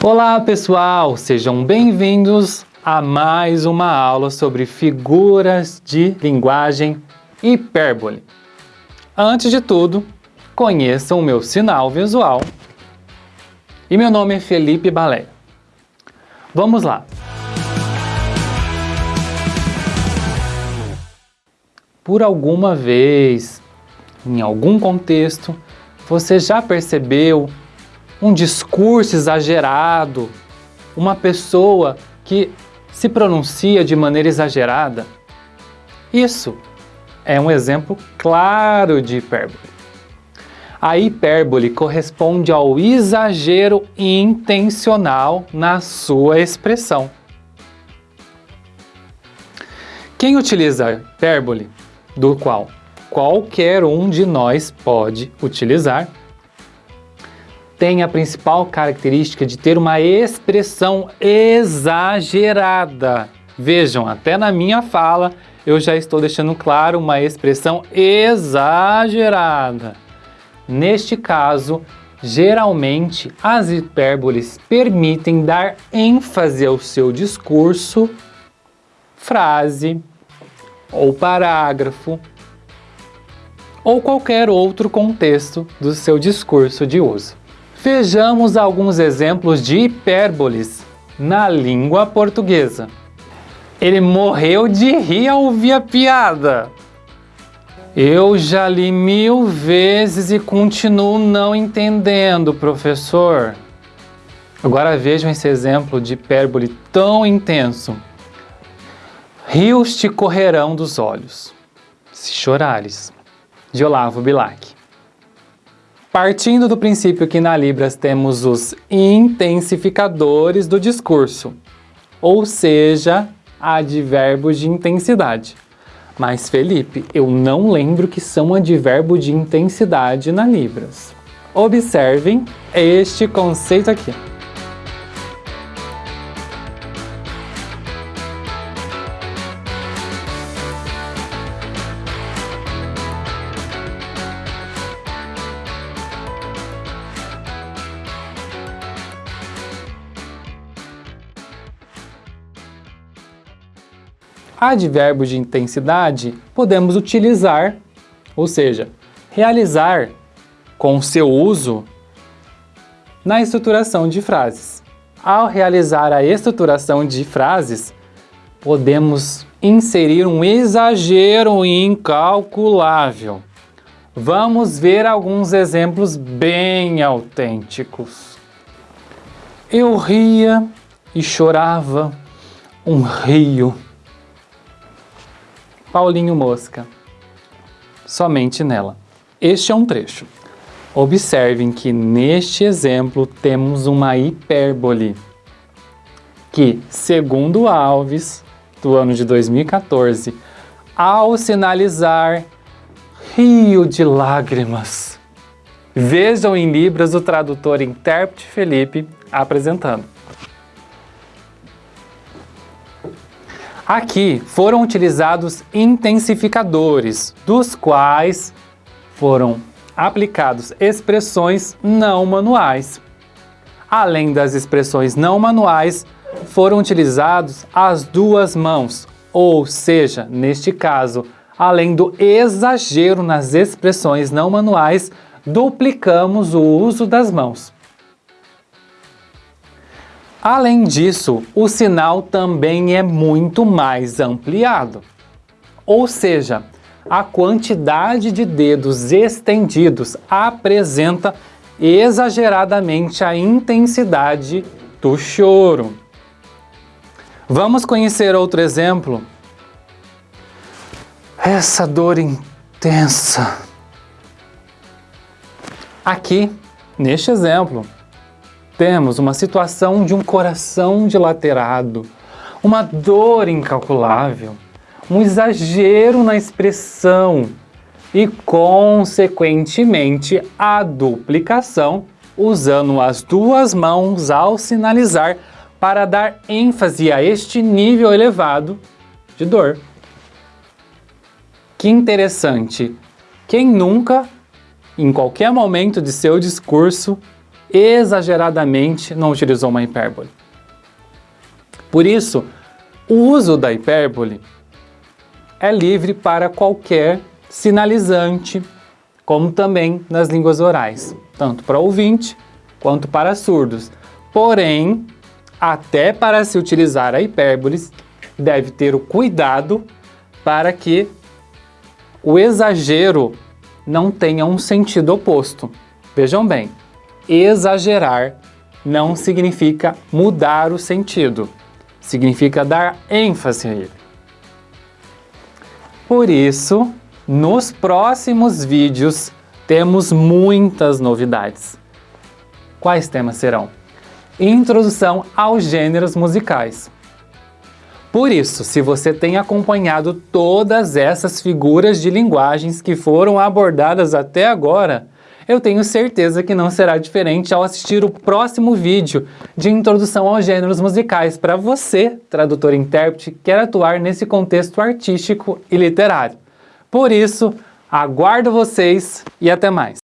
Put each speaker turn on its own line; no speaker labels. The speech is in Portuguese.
Olá pessoal, sejam bem-vindos a mais uma aula sobre figuras de linguagem hipérbole. Antes de tudo, conheçam o meu sinal visual e meu nome é Felipe Balé. Vamos lá! Por alguma vez, em algum contexto, você já percebeu um discurso exagerado, uma pessoa que se pronuncia de maneira exagerada? Isso é um exemplo claro de hipérbole. A hipérbole corresponde ao exagero intencional na sua expressão. Quem utiliza hipérbole, do qual qualquer um de nós pode utilizar, tem a principal característica de ter uma expressão exagerada. Vejam, até na minha fala eu já estou deixando claro uma expressão exagerada. Neste caso, geralmente as hipérboles permitem dar ênfase ao seu discurso, frase ou parágrafo ou qualquer outro contexto do seu discurso de uso. Vejamos alguns exemplos de hipérboles na língua portuguesa. Ele morreu de rir ao ouvir a piada. Eu já li mil vezes e continuo não entendendo, professor. Agora vejam esse exemplo de hipérbole tão intenso. Rios te correrão dos olhos, se chorares. De Olavo Bilac. Partindo do princípio que na Libras temos os intensificadores do discurso, ou seja, advérbios de intensidade. Mas, Felipe, eu não lembro que são advérbio de intensidade na Libras. Observem este conceito aqui. Advérbio de intensidade podemos utilizar, ou seja, realizar com seu uso na estruturação de frases. Ao realizar a estruturação de frases, podemos inserir um exagero incalculável. Vamos ver alguns exemplos bem autênticos. Eu ria e chorava um rio Paulinho Mosca. Somente nela. Este é um trecho. Observem que neste exemplo temos uma hipérbole que, segundo Alves, do ano de 2014, ao sinalizar rio de lágrimas. Vejam em Libras o tradutor intérprete Felipe apresentando. Aqui foram utilizados intensificadores, dos quais foram aplicados expressões não manuais. Além das expressões não manuais, foram utilizados as duas mãos, ou seja, neste caso, além do exagero nas expressões não manuais, duplicamos o uso das mãos. Além disso, o sinal também é muito mais ampliado. Ou seja, a quantidade de dedos estendidos apresenta exageradamente a intensidade do choro. Vamos conhecer outro exemplo? Essa dor intensa. Aqui, neste exemplo, temos uma situação de um coração dilacerado, uma dor incalculável, um exagero na expressão e, consequentemente, a duplicação usando as duas mãos ao sinalizar para dar ênfase a este nível elevado de dor. Que interessante! Quem nunca, em qualquer momento de seu discurso, exageradamente não utilizou uma hipérbole. Por isso, o uso da hipérbole é livre para qualquer sinalizante, como também nas línguas orais, tanto para ouvinte quanto para surdos. Porém, até para se utilizar a hipérboles, deve ter o cuidado para que o exagero não tenha um sentido oposto. Vejam bem, exagerar não significa mudar o sentido, significa dar ênfase a ele. Por isso, nos próximos vídeos temos muitas novidades. Quais temas serão? Introdução aos gêneros musicais. Por isso, se você tem acompanhado todas essas figuras de linguagens que foram abordadas até agora, eu tenho certeza que não será diferente ao assistir o próximo vídeo de introdução aos gêneros musicais para você, tradutor e intérprete, que quer atuar nesse contexto artístico e literário. Por isso, aguardo vocês e até mais!